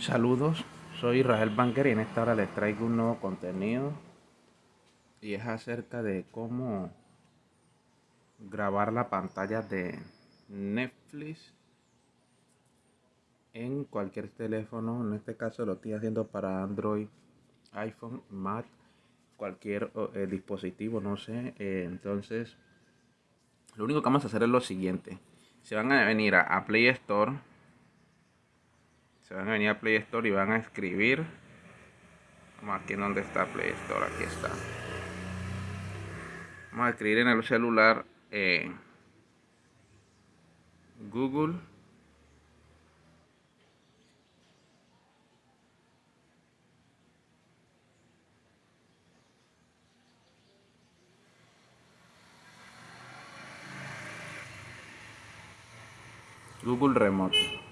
Saludos, soy Israel Banker y en esta hora les traigo un nuevo contenido y es acerca de cómo grabar la pantalla de Netflix en cualquier teléfono. En este caso lo estoy haciendo para Android, iPhone, Mac, cualquier eh, dispositivo, no sé. Eh, entonces, lo único que vamos a hacer es lo siguiente. Se van a venir a Play Store se van a venir a Play Store y van a escribir. Vamos aquí en donde está Play Store aquí está. Vamos a escribir en el celular eh, Google. Google Remote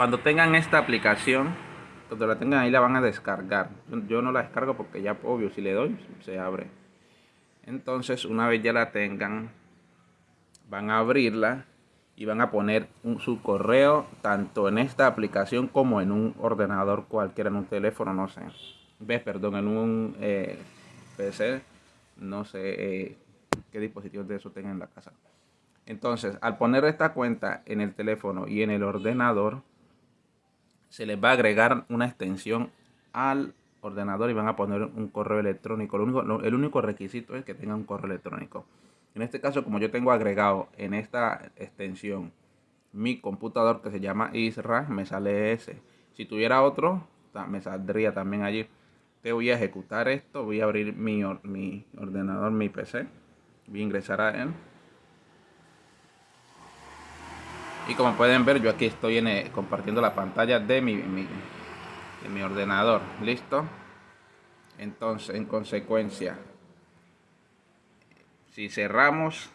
cuando tengan esta aplicación, cuando la tengan ahí la van a descargar. Yo no la descargo porque ya, obvio, si le doy, se abre. Entonces, una vez ya la tengan, van a abrirla y van a poner su correo tanto en esta aplicación como en un ordenador cualquiera, en un teléfono, no sé. ¿Ves? Perdón, en un eh, PC, no sé eh, qué dispositivos de eso tengan en la casa. Entonces, al poner esta cuenta en el teléfono y en el ordenador, se les va a agregar una extensión al ordenador y van a poner un correo electrónico. El único requisito es que tengan un correo electrónico. En este caso, como yo tengo agregado en esta extensión mi computador que se llama Isra, me sale ese. Si tuviera otro, me saldría también allí. Te voy a ejecutar esto, voy a abrir mi, mi ordenador, mi PC. Voy a ingresar a él. Y como pueden ver, yo aquí estoy eh, compartiendo la pantalla de mi, mi ordenador. ¿Listo? Entonces, en consecuencia, si cerramos,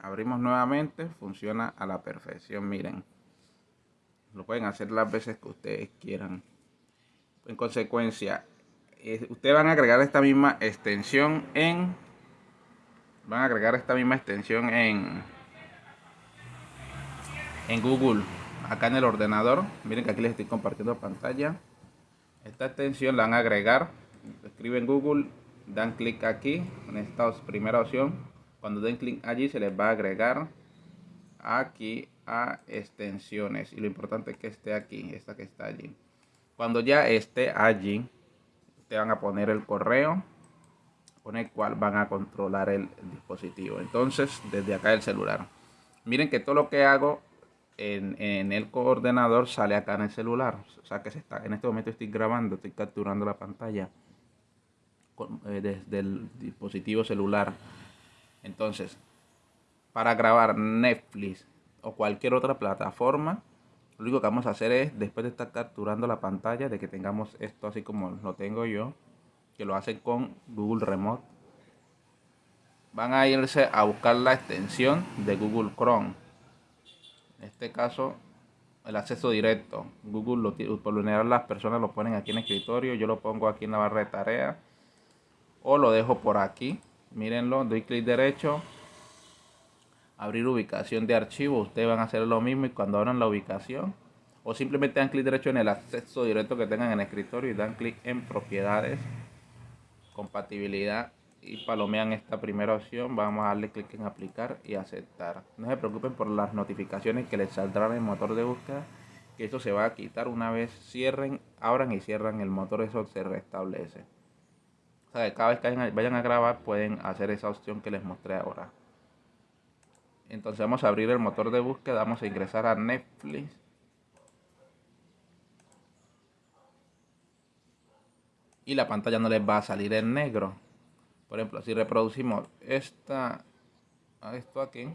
abrimos nuevamente, funciona a la perfección. Miren, lo pueden hacer las veces que ustedes quieran. En consecuencia, ustedes van a agregar esta misma extensión en... Van a agregar esta misma extensión en en Google, acá en el ordenador. Miren que aquí les estoy compartiendo pantalla. Esta extensión la van a agregar. Escriben Google, dan clic aquí en esta primera opción. Cuando den clic allí se les va a agregar aquí a extensiones. Y lo importante es que esté aquí, esta que está allí. Cuando ya esté allí, te van a poner el correo con el cual van a controlar el dispositivo. Entonces, desde acá el celular. Miren que todo lo que hago en, el coordenador sale acá en el celular. O sea que se está, en este momento estoy grabando, estoy capturando la pantalla eh, desde el dispositivo celular. Entonces, para grabar Netflix o cualquier otra plataforma, lo único que vamos a hacer es, después de estar capturando la pantalla, de que tengamos esto así como lo tengo yo, que lo hacen con Google Remote, van a irse a buscar la extensión de Google Chrome en este caso el acceso directo. Google lo, por lo general las personas lo ponen aquí en el escritorio yo lo pongo aquí en la barra de tareas o lo dejo por aquí. Mírenlo doy clic derecho abrir ubicación de archivo ustedes van a hacer lo mismo y cuando abran la ubicación o simplemente dan clic derecho en el acceso directo que tengan en el escritorio y dan clic en propiedades compatibilidad y palomean esta primera opción, vamos a darle clic en aplicar y aceptar. No se preocupen por las notificaciones que les saldrán en el motor de búsqueda, que eso se va a quitar una vez cierren, abran y cierran el motor, eso se restablece. O sea, que cada vez que vayan a grabar pueden hacer esa opción que les mostré ahora. Entonces vamos a abrir el motor de búsqueda, vamos a ingresar a Netflix. Y la pantalla no les va a salir en negro por ejemplo, si reproducimos esta, esto aquí,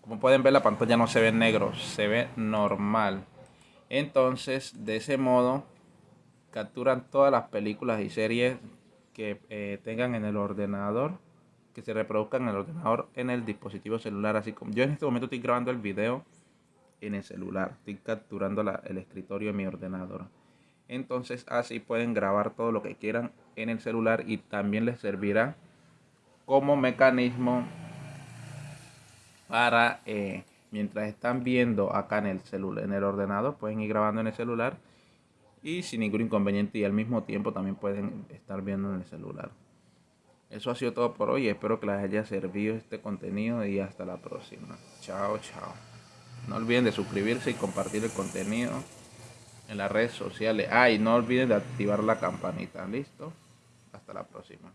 como pueden ver la pantalla no se ve negro, se ve normal. Entonces, de ese modo, capturan todas las películas y series que eh, tengan en el ordenador, que se reproduzcan en el ordenador, en el dispositivo celular. Así como yo en este momento estoy grabando el video en el celular, estoy capturando el escritorio de mi ordenador. Entonces así pueden grabar todo lo que quieran en el celular y también les servirá como mecanismo para eh, mientras están viendo acá en el celular, en el ordenador, pueden ir grabando en el celular y sin ningún inconveniente y al mismo tiempo también pueden estar viendo en el celular. Eso ha sido todo por hoy. Espero que les haya servido este contenido y hasta la próxima. Chao, chao. No olviden de suscribirse y compartir el contenido en las redes sociales. Ah, y no olviden de activar la campanita. ¿Listo? Hasta la próxima.